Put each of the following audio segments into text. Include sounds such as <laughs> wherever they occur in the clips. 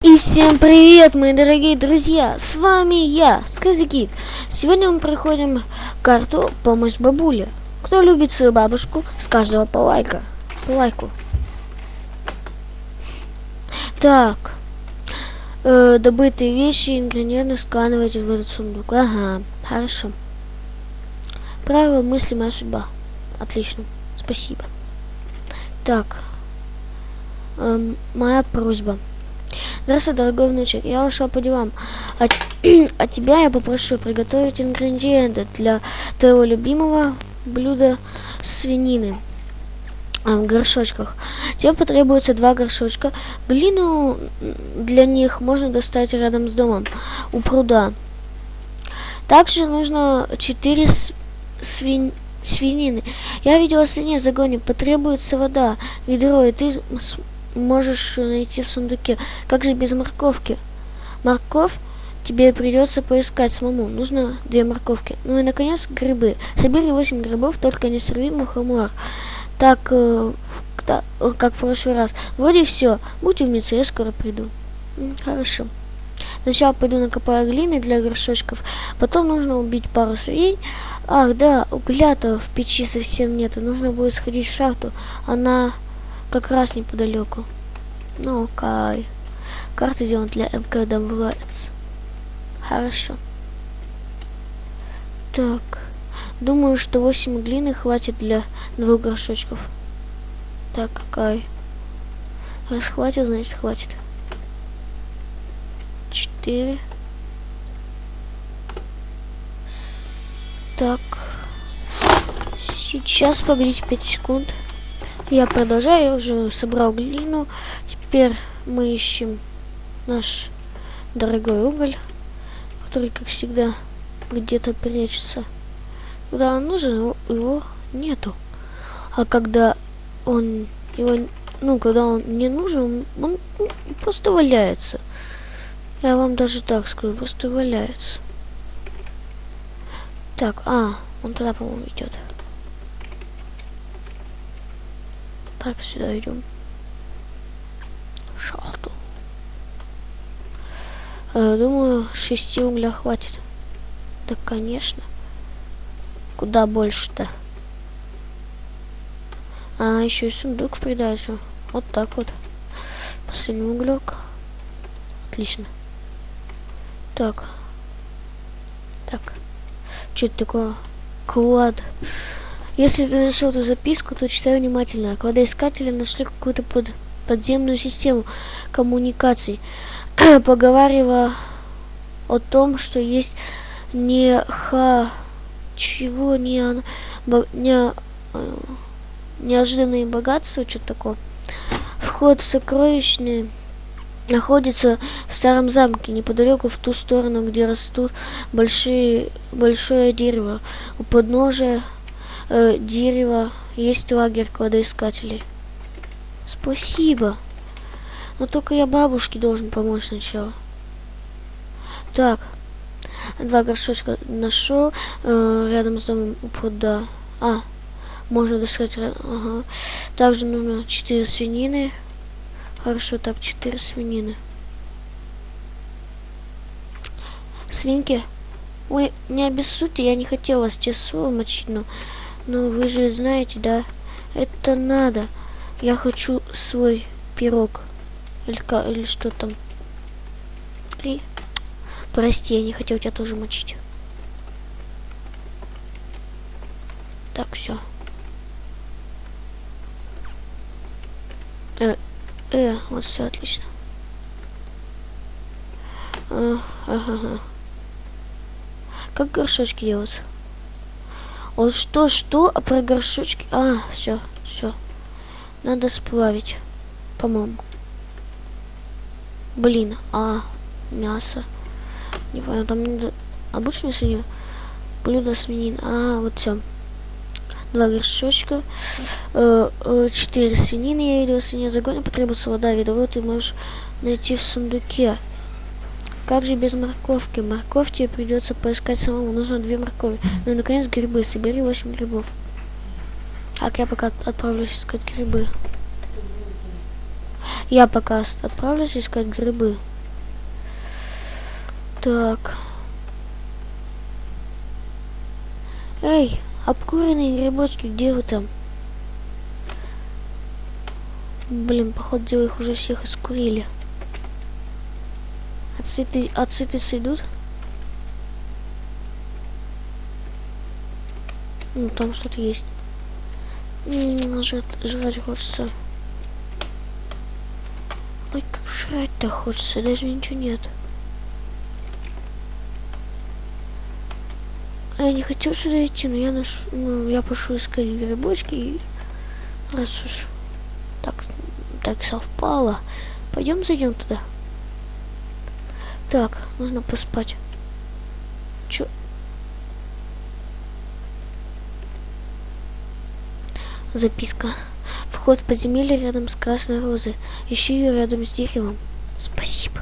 И всем привет, мои дорогие друзья! С вами я, Сказикит. Сегодня мы проходим карту «Помощь бабуле». Кто любит свою бабушку, с каждого по лайка. По лайку. Так. Э, добытые вещи, ингредиенты складывать в этот сундук. Ага, хорошо. Правило мысли моя судьба. Отлично. Спасибо. Так. Эм, моя просьба. Здравствуй, дорогой внучек. Я ушел по делам. А, <clears throat> а тебя я попрошу приготовить ингредиенты для твоего любимого блюда свинины а, в горшочках. Тебе потребуется два горшочка. Глину для них можно достать рядом с домом, у пруда. Также нужно 4 свинь свинины. Я видела свиньи в загоне. Потребуется вода, ведро, и ты можешь найти в сундуке. Как же без морковки? Морковь тебе придется поискать самому. Нужно две морковки. Ну и, наконец, грибы. Собери восемь грибов, только не сорви мухомор. Так, э, да, как в прошлый раз. Вроде все. Будь умницей, я скоро приду. Хорошо. Сначала пойду накопаю глины для горшочков, потом нужно убить пару свиней. Ах, да, угля-то в печи совсем нету. Нужно будет сходить в шахту. Она как раз неподалеку. Ну, окей. Карта сделана для МК Дамблец. Хорошо. Так. Думаю, что 8 глины хватит для двух горшочков. Так, какая? Раз хватит, значит хватит. Четыре. Так. Сейчас погодите 5 секунд. Я продолжаю, я уже собрал глину. Теперь мы ищем наш дорогой уголь, который, как всегда, где-то прячется. Когда он нужен, его нету. А когда он его, ну, когда он не нужен, он, просто валяется. Я вам даже так скажу, просто валяется. Так, а, он туда, по-моему, идет. Так, сюда идем. Шахту. Э, думаю, шести угля хватит. Да, конечно. Куда больше-то? А, еще и сундук в придачу. Вот так вот. Последний углек. Отлично. Так. Так. Что это такое? Клад. Если ты нашел эту записку, то читай внимательно. Кладоискатели нашли какую-то под, подземную систему коммуникаций, <clears throat> поговаривая о том, что есть не ха... чего не... не э, неожиданные богатства, что-то такое. Вход в сокровищные находится в старом замке, неподалеку в ту сторону, где растут большие, большое дерево. У подножия э, дерева есть лагерь кладоискателей. Спасибо. Но только я бабушке должен помочь сначала. Так. Два горшочка нашел э, рядом с домом у пруда. А, можно достать. Ага. Также нужно 4 свинины. Хорошо, так, 4 свинины. Свинки, вы не обессудьте, я не хотел вас часу мочить, но но вы же знаете, да? Это надо. Я хочу свой пирог. Или, или что там. И... Прости, я не хотел тебя тоже мочить. Так, все. Э, э, вот все отлично. А, ага. Как горшочки делаются? Он что, что? А про горшочки? А, все, все. Надо сплавить, по-моему. Блин, а, мясо. Не понял, там не... обычную свинью? Блюдо свинин. А, вот все. Два горшочка. Э, э, четыре свинины я видел. Свинья загоня потребуется вода, ведро ты можешь найти в сундуке. Как же без морковки? Морковь тебе придется поискать самому. Нужно две моркови. Ну и, наконец, грибы. Собери восемь грибов. Так, я пока отправлюсь искать грибы. Я пока отправлюсь искать грибы. Так. Эй, обкуренные грибочки, где вы там? Блин, походу их уже всех искурили. А цветы, а сойдут? Ну, там что-то есть. Жрать, жрать хочется. Ой, как жрать-то хочется, даже ничего нет. А я не хотел сюда идти, но я наш, ну, я пошел искать грибочки и раз уж так, так совпало, пойдем зайдем туда. Так, нужно поспать. Чё? Записка. Вход в подземелье рядом с красной розой. Ищи ее рядом с деревом. Спасибо.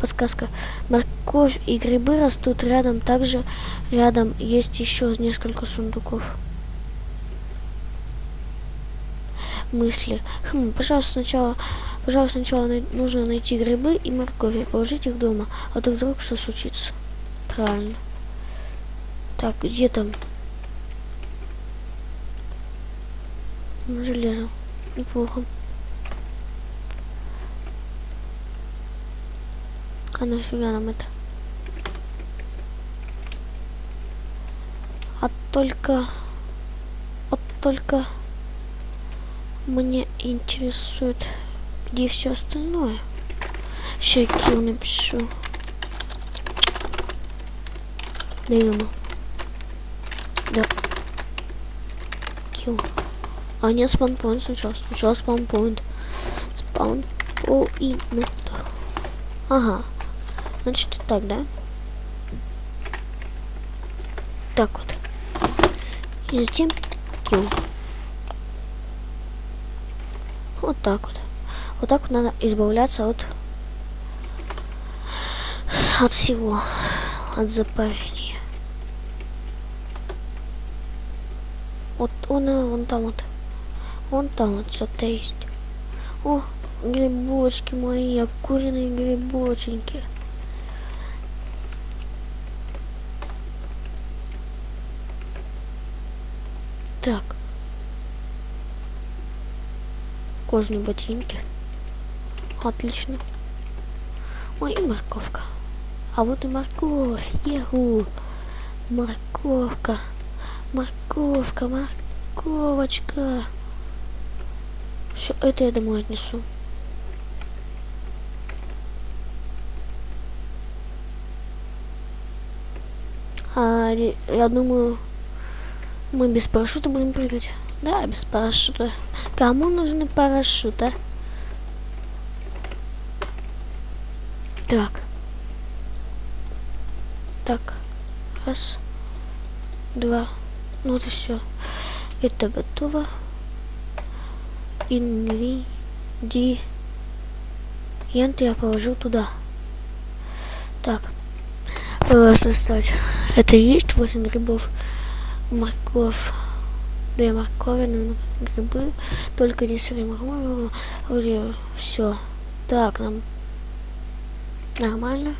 Подсказка. Морковь и грибы растут рядом. Также рядом есть еще несколько сундуков. Мысли. Хм, пожалуйста, сначала, пожалуйста, сначала нужно найти грибы и морковь и положить их дома, а то вдруг что случится. Правильно. Так, где там? Железо. Неплохо. А нафига нам это? А только... Вот только... Мне интересует, где все остальное. Щекил напишу. Да ему. Да. Килл. А нет, спаунпоинт сначала. Сначала спаунпоинт. Спаунпоинт. Ага. Значит, так, да? Так вот. И затем килл. Вот так вот. Вот так надо избавляться от от всего. От запарения. Вот он, вон там вот. Вон там вот что-то есть. О, грибочки мои, обкуренные грибоченьки. Так. Кожные ботинки. Отлично. Ой, и морковка. А вот и морковь. Еху. Морковка. Морковка, морковочка. Все, это я домой отнесу. А, я думаю, мы без парашюта будем прыгать. Да, без парашюта. Кому нужны парашюты? Так. Так. Раз. Два. Ну вот и все. Это готово ингредиенты я положил туда. Так, составить. Это есть 8 грибов, морковь, две морковины, грибы, только не сырые моркови, вроде все. Так, нам нормально.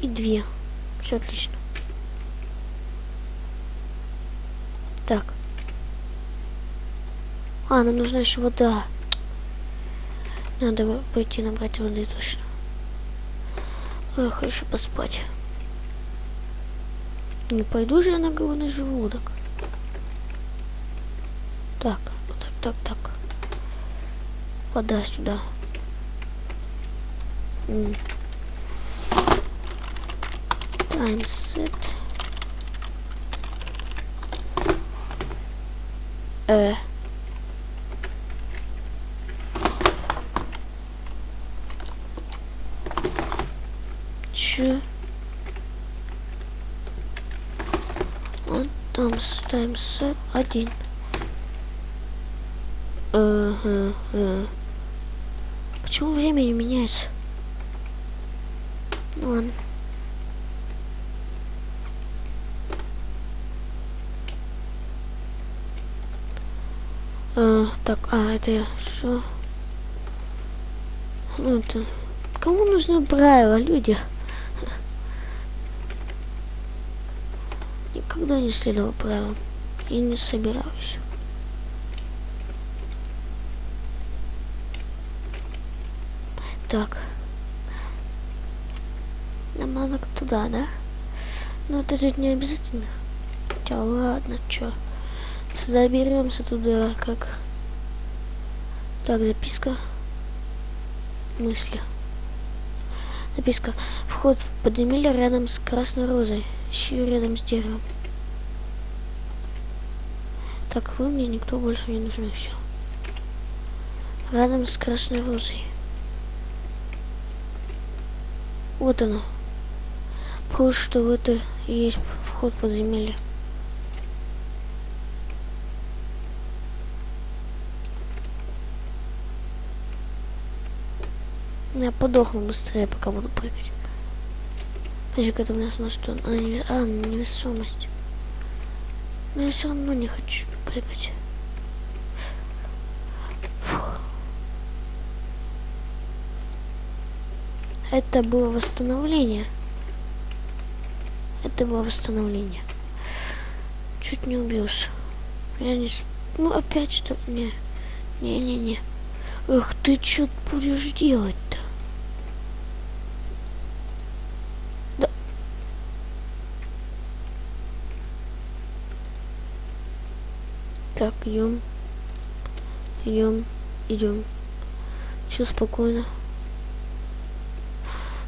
И две. Все отлично. Так. А, нам нужна еще вода. Надо пойти набрать воды точно. Эх, еще поспать. Не пойду же я на голодный желудок. Так, так, так, так. Вода сюда. Set. Э. Че? Вот там ставим с один. Почему время не меняется? Ну ладно. А, так, а, это я все. Ну, это... Кому нужны правила, люди? Никогда не следовал правилам. И не собираюсь. Так. Нам надо туда, да? Но это же не обязательно. Да ладно, чё. Заберемся туда, как... Так, записка. Мысли. Записка. Вход в подземелье рядом с красной розой. Ищи рядом с деревом. Так, вы мне никто больше не нужны, все. Рядом с красной розой. Вот оно. Похоже, что в это и есть вход в подземелье. Я подохну быстрее, пока буду прыгать. Подожди, это у нас на что? А, не, невесомость. Но я все равно не хочу прыгать. Фух. Это было восстановление. Это было восстановление. Чуть не убился. Я не... Ну, опять что... Не. Не-не-не. Эх, ты что будешь делать-то? Да. Так, идем. Идем. Идем. Все спокойно.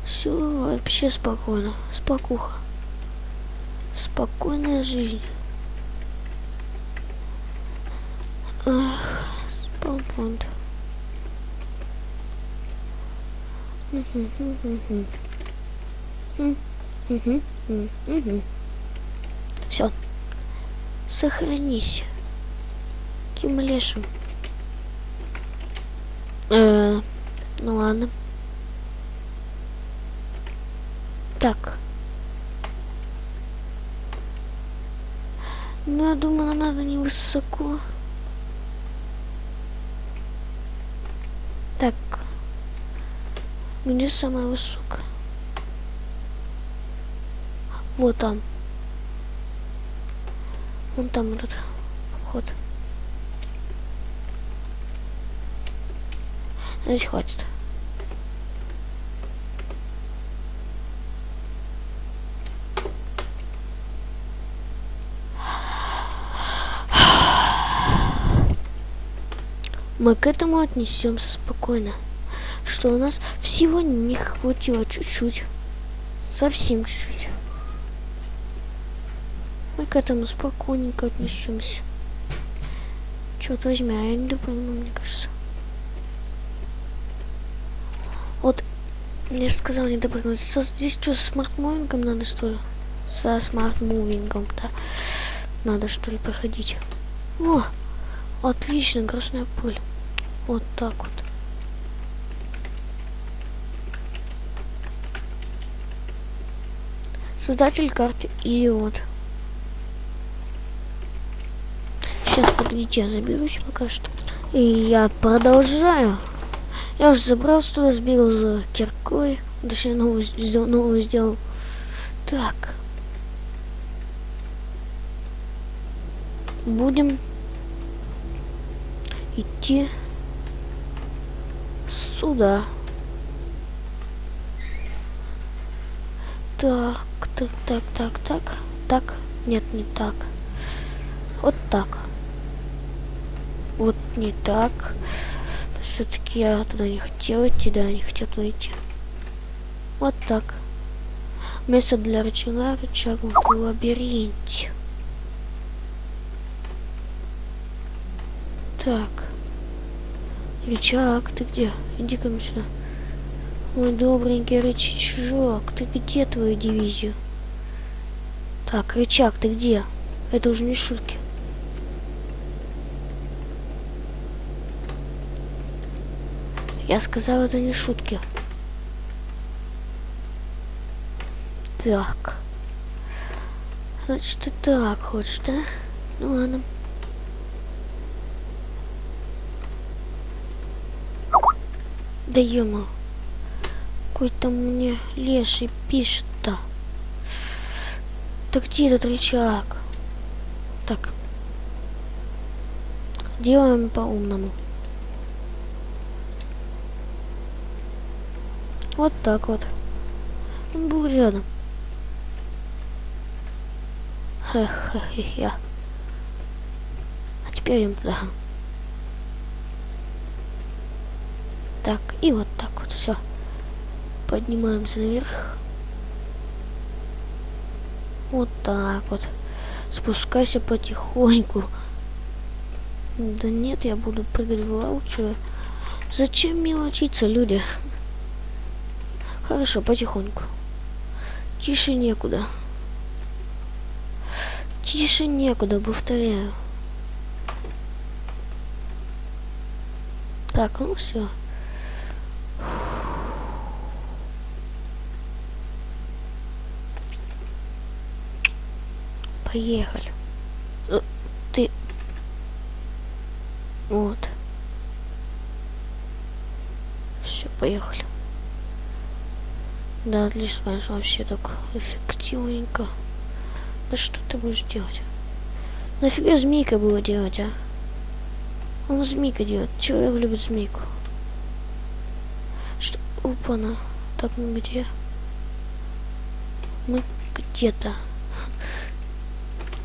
Все вообще спокойно. Спокуха. Спокойная жизнь. Ах, спаунпоинт. Все. Сохранись. Кимлешу. Э, ну ладно. Так. Ну, я думаю, нам надо не высоко. Так. Где самая высокая? Вот там. Вон там этот вход. Здесь хватит. Мы к этому отнесемся спокойно, что у нас всего не хватило чуть-чуть, совсем чуть-чуть. Мы к этому спокойненько отнесемся. Черт возьми, а я не допрыгну, мне кажется. Вот, я же сказал не допрыгнуть. Здесь что, с smart moving ом надо, что ли? Со smart moving ом, да. Надо, что ли, проходить. О, отлично, красная пыль. Вот так вот. Создатель карты Идиот. Сейчас, погодите, я заберусь пока что. И я продолжаю. Я уже забрался туда, сбегал за киркой. Точнее, новую, новую сделал. Так. Будем идти сюда. Так, так, так, так, так, так. Нет, не так. Вот так. Вот не так. Все-таки я туда не хотел идти, да, не хотел туда идти. Вот так. Место для рычага, рычаг в лабиринте. Так. Рычаг, ты где? Иди ко мне сюда. Мой добренький рычажок, ты где твою дивизию? Так, рычаг, ты где? Это уже не шутки. Я сказал, это не шутки. Так. Значит, ты так хочешь, да? Ну ладно. Да ема. Какой-то мне леший пишет-то. Да где этот рычаг? Так. Делаем по-умному. Вот так вот. Он был рядом. Я. А теперь им туда. Так, и вот так вот все. Поднимаемся наверх. Вот так вот. Спускайся потихоньку. Да нет, я буду прыгать в лаучу. Зачем мелочиться, люди? Хорошо, потихоньку. Тише некуда. Тише некуда, повторяю. Так, ну все. Поехали. Э, ты... Вот. Все, поехали. Да, отлично, конечно, вообще так эффективненько. Да что ты будешь делать? Нафига змейка было делать, а? Он змейка делает. Человек любит змейку. Что? Опа-на. Так, мы где? Мы где-то.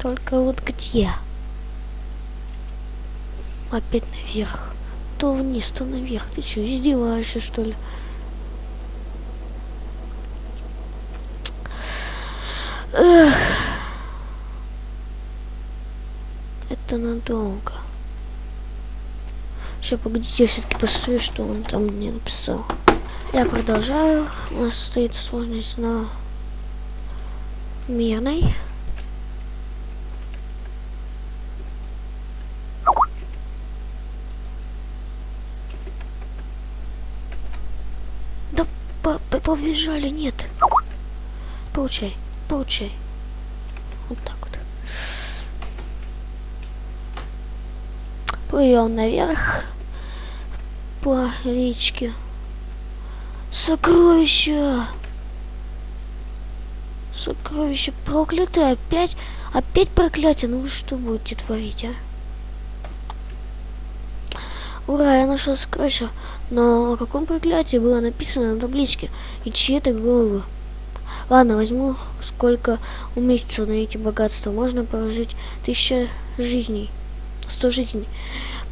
Только вот где? Опять наверх. То вниз, то наверх. Ты что, издеваешься, что ли? Эх. Это надолго. Сейчас, погодите, я все-таки посмотрю, что он там мне написал. Я продолжаю. У нас стоит сложность на мирной. Да по -по побежали, нет. Получай. Получай. Вот так вот. Плывем наверх по речке. Сокровища! Сокровище проклятое. Опять, опять проклятие. Ну вы что будете творить, а? Ура, я нашел сокровище. Но о каком проклятии было написано на табличке? И чьи это головы? Ладно, возьму сколько уместится на эти богатства. Можно прожить тысяча жизней. Сто жизней.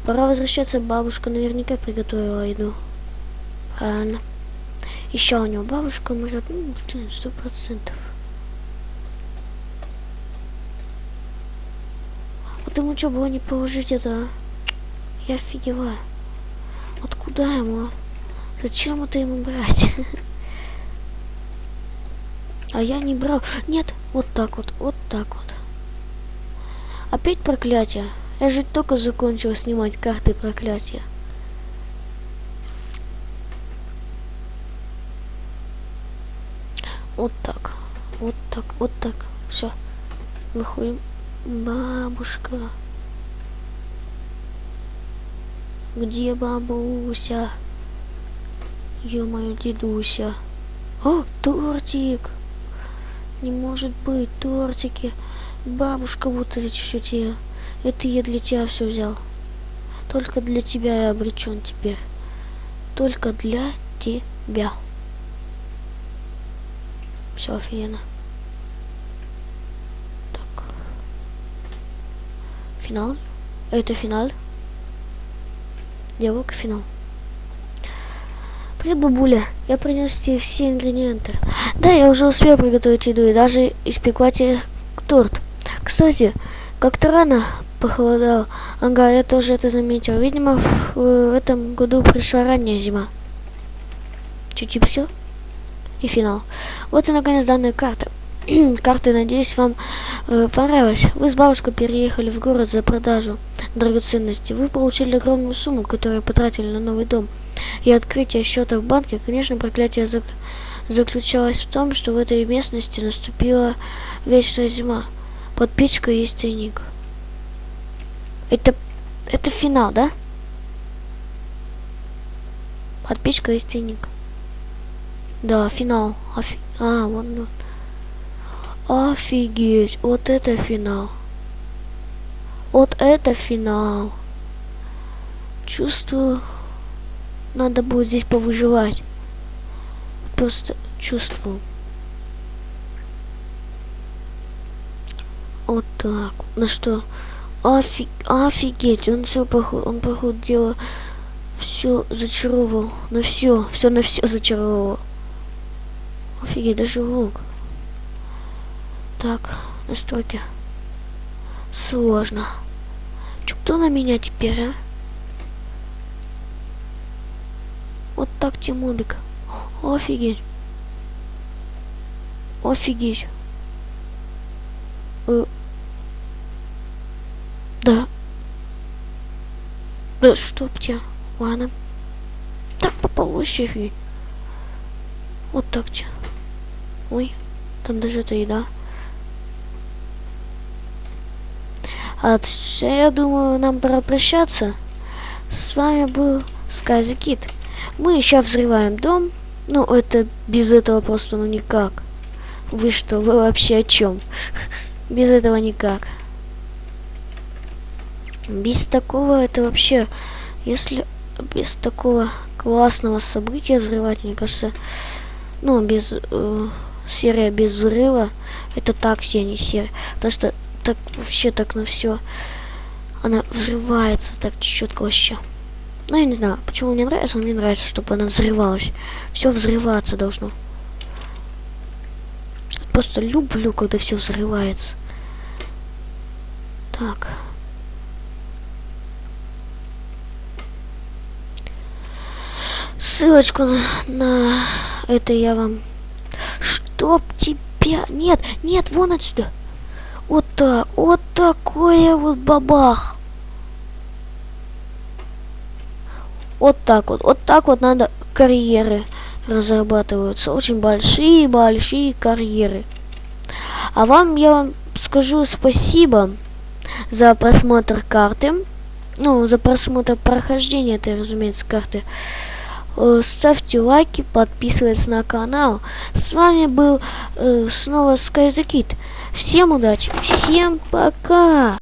Пора возвращаться. Бабушка наверняка приготовила еду. Правильно. Еще у него бабушка умрет. Ну, сто процентов. Вот ему что было не положить это, а? Я офигеваю. Откуда ему? Зачем это ему брать? <laughs> А я не брал. Нет, вот так вот, вот так вот. Опять проклятие. Я же только закончил снимать карты проклятия. Вот так. Вот так, вот так. Все. Выходим. Бабушка. Где бабуся? Ё-моё, дедуся. О, тортик! Не может быть, тортики. Бабушка эти все те. Это я для тебя все взял. Только для тебя я обречен теперь. Только для тебя. Все офигенно. Так. Финал. Это финал. Диалог финал. Привет, бабуля. Я принес тебе все ингредиенты. Да, я уже успел приготовить еду и даже испекла тебе торт. Кстати, как-то рано похолодало. Ага, я тоже это заметил. Видимо, в, в этом году пришла ранняя зима. Чуть-чуть все. И финал. Вот и наконец данная карта. <clears throat> карты, надеюсь, вам э, понравилось. Вы с бабушкой переехали в город за продажу драгоценностей. Вы получили огромную сумму, которую потратили на новый дом и открытие счета в банке, конечно, проклятие зак заключалось в том, что в этой местности наступила вечная зима. Под печкой есть тайник. Это, это финал, да? Под печкой есть тайник. Да, финал. Офи... А, вон, вон. Офигеть, вот это финал. Вот это финал. Чувствую, надо будет здесь повыживать. Просто чувствую. Вот так. На что? Офиг... Офигеть, он все походу, он походу дело все зачаровал. На все, все на все зачаровал. Офигеть, даже лук. Так, настройки. Сложно. Чё, кто на меня теперь, а? Вот так Тимобик. Офигеть. Офигеть. Да. Да чтоб тебя. Ладно. Так попал вообще Вот так тебя. Ой, там даже это еда. А я думаю, нам пора прощаться. С вами был Скази Кит. Мы сейчас взрываем дом. Ну, это без этого просто ну никак. Вы что, вы вообще о чем? <laughs> Без этого никак. Без такого это вообще, если без такого классного события взрывать, мне кажется, ну, без э, серия без взрыва, это так все не серия. Потому что так вообще так на все. Она взрывается так четко вообще. Ну, я не знаю, почему мне нравится, но мне нравится, чтобы она взрывалась. Все взрываться должно. Просто люблю, когда все взрывается. Так. Ссылочку на, на это я вам... Чтоб тебя... Нет, нет, вон отсюда. Вот так, вот такое вот бабах. Вот так вот, вот так вот надо карьеры разрабатываются. Очень большие-большие карьеры. А вам я вам скажу спасибо за просмотр карты. Ну, за просмотр прохождения этой, разумеется, карты. Э, ставьте лайки, подписывайтесь на канал. С вами был э, снова Скайзакит. Всем удачи, всем пока!